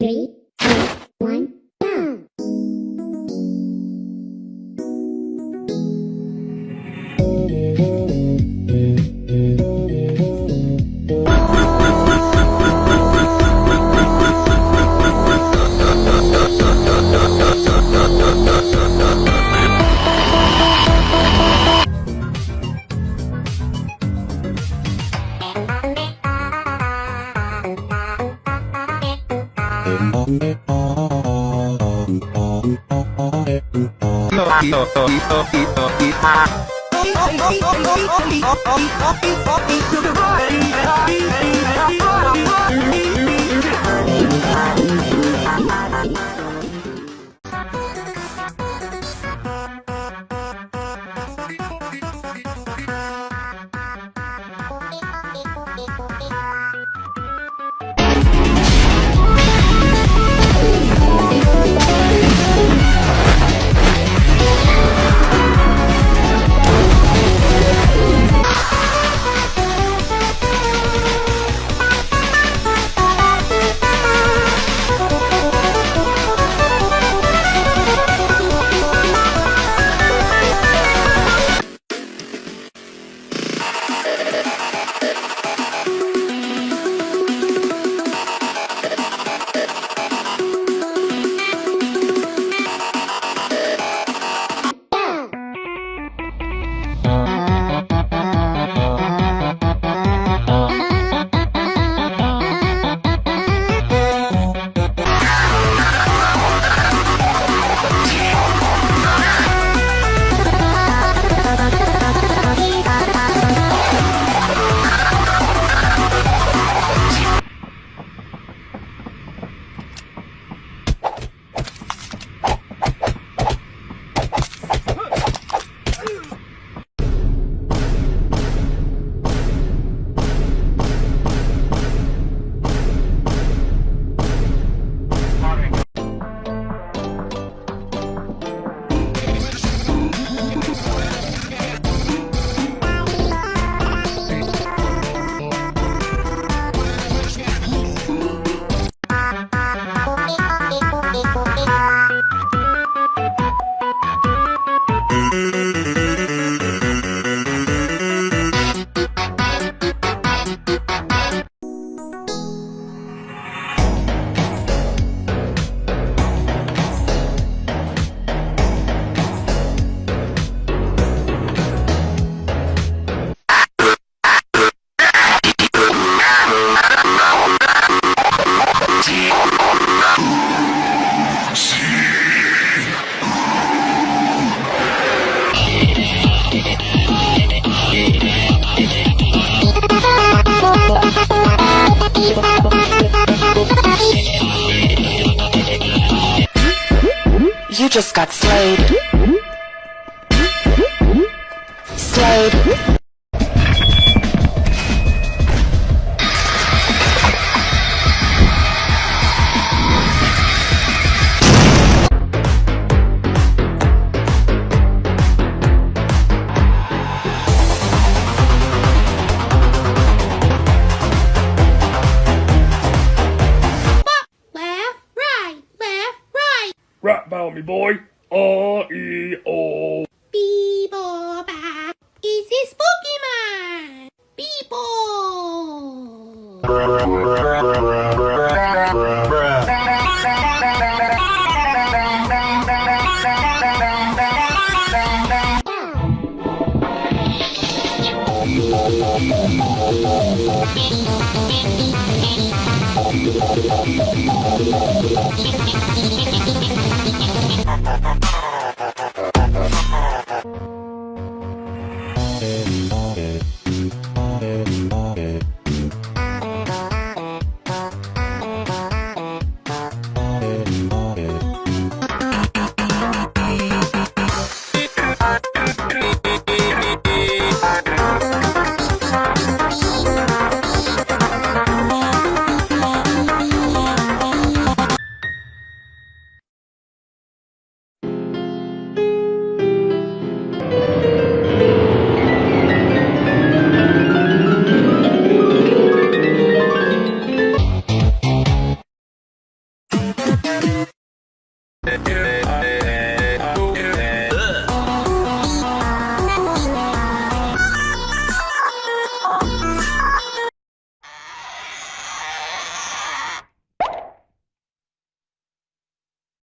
Three. to the right. You just got slayed. Slayed. Right. About me, boy. R E O. Beeble. Is this Pokemon? Beeple.